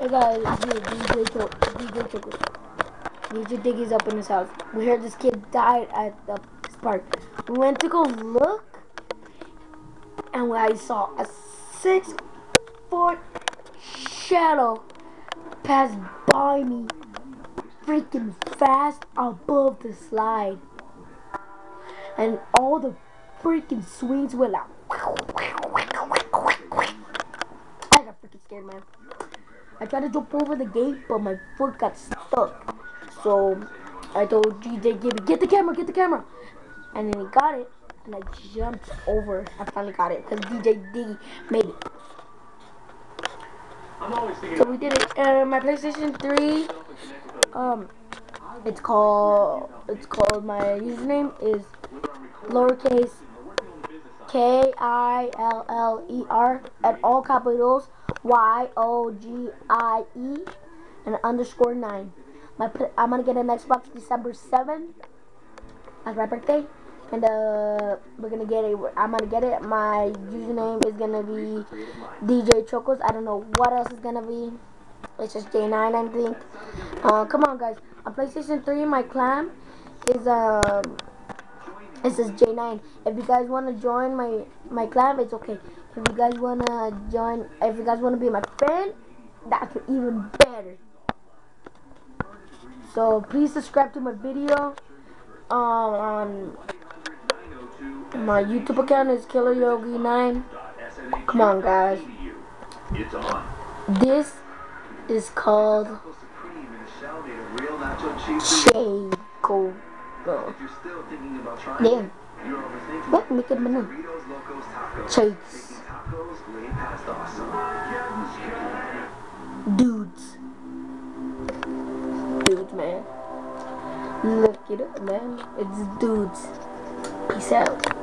Hey guys, dude, DJ Cho DJ Choco. DJ Diggy's up in his house. We heard this kid died at the park. We went to go look, and I saw a six foot shadow pass by me freaking fast above the slide. And all the freaking swings went out. I got freaking scared, man. I tried to jump over the gate, but my foot got stuck. So I told GJ Gibby, get the camera, get the camera. And then he got it, and I jumped over. I finally got it, because DJ D made it. So we did it. And my PlayStation 3, um, it's called, it's called, my username is lowercase K-I-L-L-E-R and all capitals Y-O-G-I-E and underscore 9. My, I'm gonna get an Xbox December 7th. That's my birthday. And uh, we're gonna get it. I'm gonna get it. My username is gonna be DJ Chocos. I don't know what else is gonna be. It's just J9, I think. Uh, come on, guys. On PlayStation 3, my clan is um. It is J9. If you guys want to join my my clan, it's okay. If you guys want to join, if you guys want to be my friend, that's even better. So please subscribe to my video. Um, on my YouTube account is Killer Yogi 9. Come on, guys. This is called Shade Go. Damn. What? Make it mana? Chase. Dudes. Dudes, man. Look it up, man. It's dudes. Peace out.